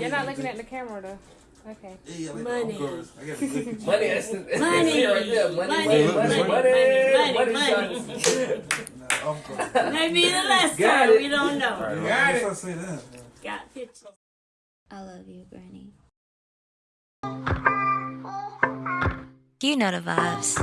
You're not looking at the camera though. Okay. Yeah, like Money. Of course. I gotta look at Money, that's that's Money. the right there. Money, Money. money, money, Money. money, Money. money, Money. Nah, of course. Maybe the last Got time. it. We don't know. Got Got it. it. Say that. Got pictures. I love you, Granny. You know the vibes.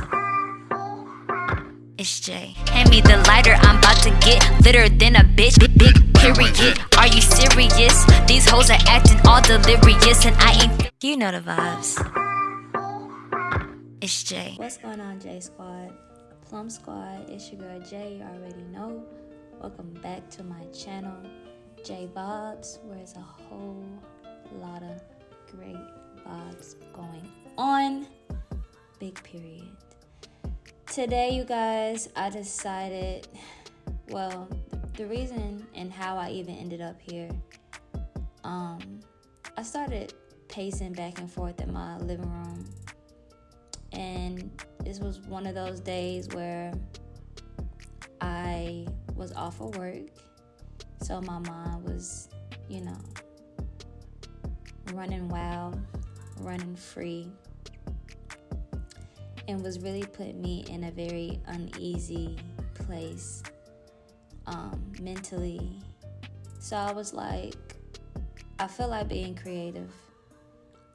It's Jay. Hand me the lighter, I'm about to get litter than a bitch. Big, big period. Are you serious? These hoes are acting all delirious, and I ain't. You know the vibes. It's Jay. What's going on, J Squad? Plum Squad, it's your girl Jay. You already know. Welcome back to my channel, J Vibes, where it's a whole lot of great vibes going on. Big period. Today, you guys, I decided, well, the reason and how I even ended up here, um, I started pacing back and forth in my living room. And this was one of those days where I was off of work. So my mind was, you know, running wild, running free, and was really put me in a very uneasy place um, mentally. So I was like, I feel like being creative.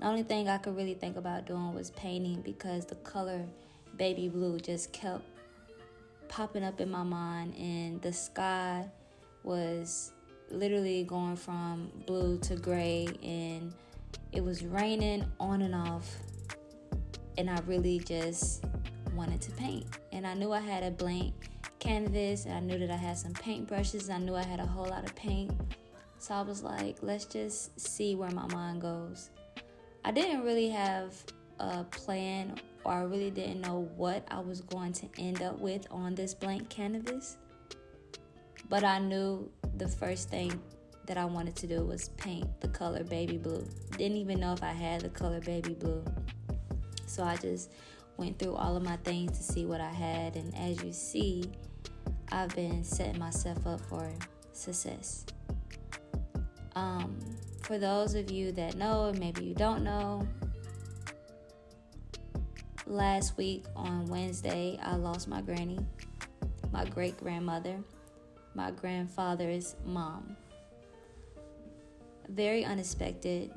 The only thing I could really think about doing was painting because the color baby blue just kept popping up in my mind, and the sky was literally going from blue to gray, and it was raining on and off. And I really just wanted to paint. And I knew I had a blank canvas, and I knew that I had some paint brushes, I knew I had a whole lot of paint. So I was like, let's just see where my mind goes. I didn't really have a plan or I really didn't know what I was going to end up with on this blank canvas. But I knew the first thing that I wanted to do was paint the color baby blue. Didn't even know if I had the color baby blue. So I just went through all of my things to see what I had. And as you see, I've been setting myself up for success. Um, for those of you that know, maybe you don't know, last week on Wednesday, I lost my granny, my great grandmother, my grandfather's mom. Very unexpected.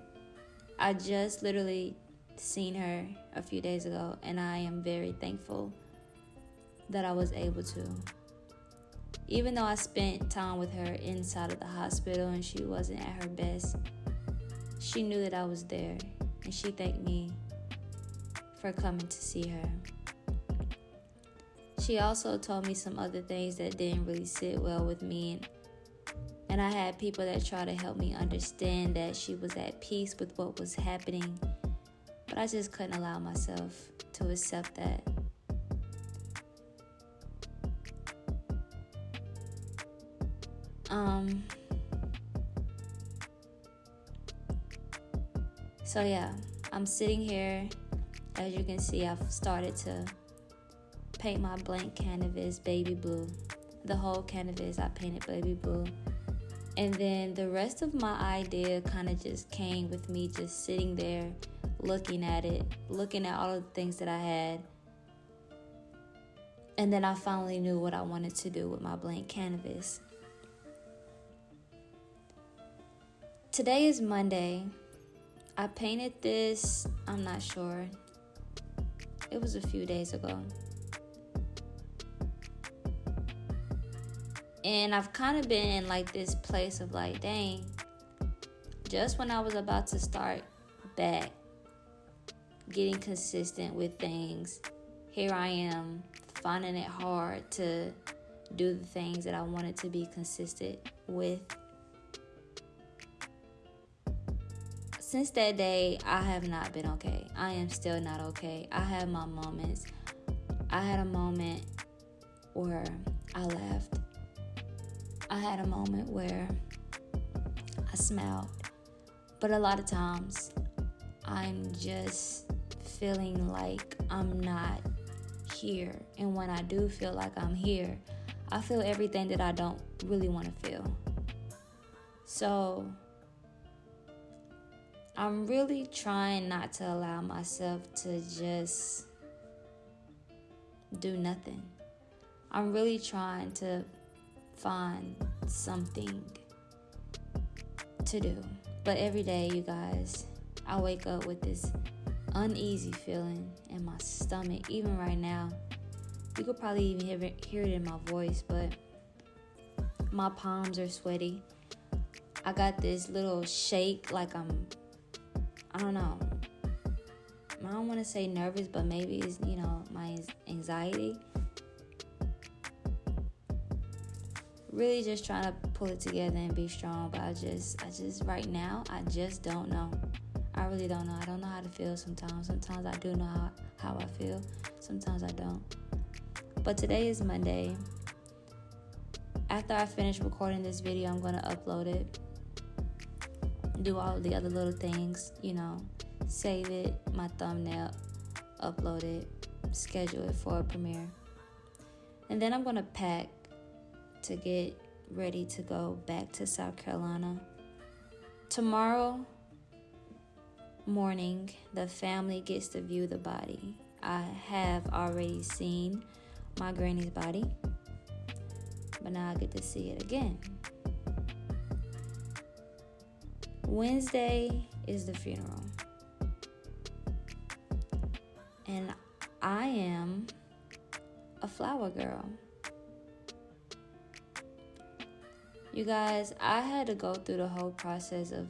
I just literally seen her a few days ago, and I am very thankful that I was able to. Even though I spent time with her inside of the hospital and she wasn't at her best, she knew that I was there, and she thanked me for coming to see her. She also told me some other things that didn't really sit well with me. And I had people that tried to help me understand that she was at peace with what was happening. But I just couldn't allow myself to accept that. Um, so, yeah, I'm sitting here as you can see, I've started to paint my blank canvas baby blue. The whole canvas I painted baby blue. And then the rest of my idea kind of just came with me just sitting there looking at it, looking at all of the things that I had. And then I finally knew what I wanted to do with my blank canvas. Today is Monday. I painted this, I'm not sure, it was a few days ago. And I've kind of been in like this place of like, dang, just when I was about to start back getting consistent with things, here I am finding it hard to do the things that I wanted to be consistent with. Since that day, I have not been okay. I am still not okay. I have my moments. I had a moment where I laughed. I had a moment where I smiled. But a lot of times, I'm just feeling like I'm not here. And when I do feel like I'm here, I feel everything that I don't really want to feel. So, I'm really trying not to allow myself to just do nothing. I'm really trying to find something to do. But every day, you guys, I wake up with this uneasy feeling in my stomach. Even right now, you could probably even hear it, hear it in my voice, but my palms are sweaty. I got this little shake, like I'm, I don't know. I don't want to say nervous, but maybe it's, you know, my anxiety. Really just trying to pull it together and be strong, but I just, I just, right now, I just don't know. I really don't know. I don't know how to feel sometimes. Sometimes I do know how, how I feel, sometimes I don't. But today is Monday. After I finish recording this video, I'm going to upload it do all the other little things, you know, save it, my thumbnail, upload it, schedule it for a premiere. And then I'm going to pack to get ready to go back to South Carolina. Tomorrow morning, the family gets to view the body. I have already seen my granny's body, but now I get to see it again. Wednesday is the funeral. And I am a flower girl. You guys, I had to go through the whole process of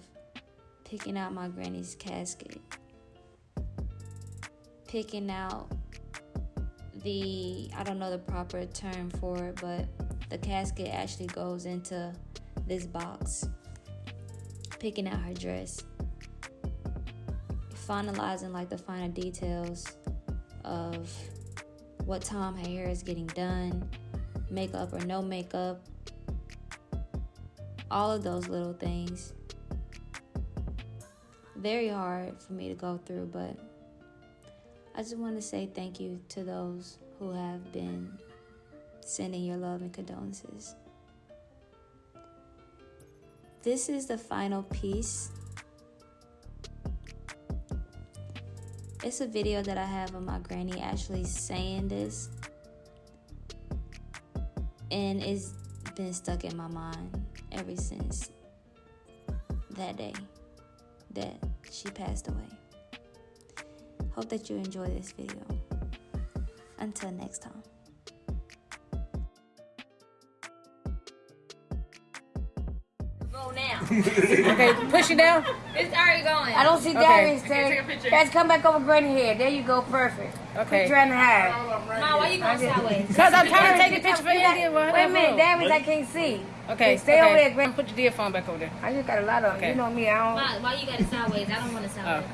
picking out my granny's casket, picking out the, I don't know the proper term for it, but the casket actually goes into this box. Picking out her dress, finalizing like the final details of what time her hair is getting done, makeup or no makeup, all of those little things. Very hard for me to go through, but I just want to say thank you to those who have been sending your love and condolences. This is the final piece. It's a video that I have of my granny actually saying this. And it's been stuck in my mind ever since that day that she passed away. Hope that you enjoy this video. Until next time. Okay, push it down. It's already going. I don't see Okay. Darius Okay, take there. Guys, come back over Granny here. There you go, perfect. Okay. Put your hand high. Ma, why you going sideways? Because I'm trying to take a picture for Wait a minute, Darius, I can't see. Okay, Stay okay. over there, Granny. Put your phone back over there. I just got a lot of Okay. You know me, I don't. Ma, why you got it sideways? I don't want it oh. sideways.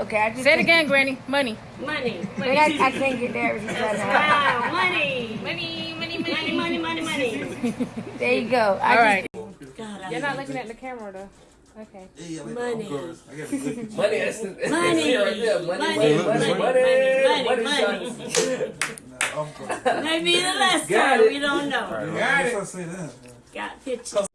Okay, I just. Say it again, Granny. Money. Money. Wait, I, I can't get Darius. He's trying to hide. Wow, money. Money, money, money, money, money, money. There you go. I All right. You're not looking at the camera though. Okay. Yeah, like Money. Of course. I got a good picture. Money, that's that's Money. the right there. Money, Money. money, Money. money, money, Money. money, Money. Nah. Maybe the last Got time. it. We don't know. Got it. I. Got pictures.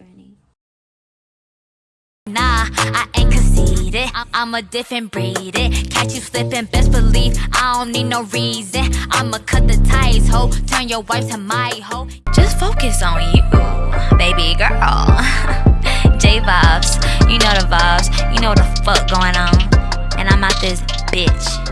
Granny. Nah, I ain't conceited. I'm a different breed. It catch you slipping, best believe I don't need no reason. I'ma cut the ties, ho. Turn your wife to my hoe. Just focus on you, baby girl. J vibes, you know the vibes, you know the fuck going on. And I'm out this bitch.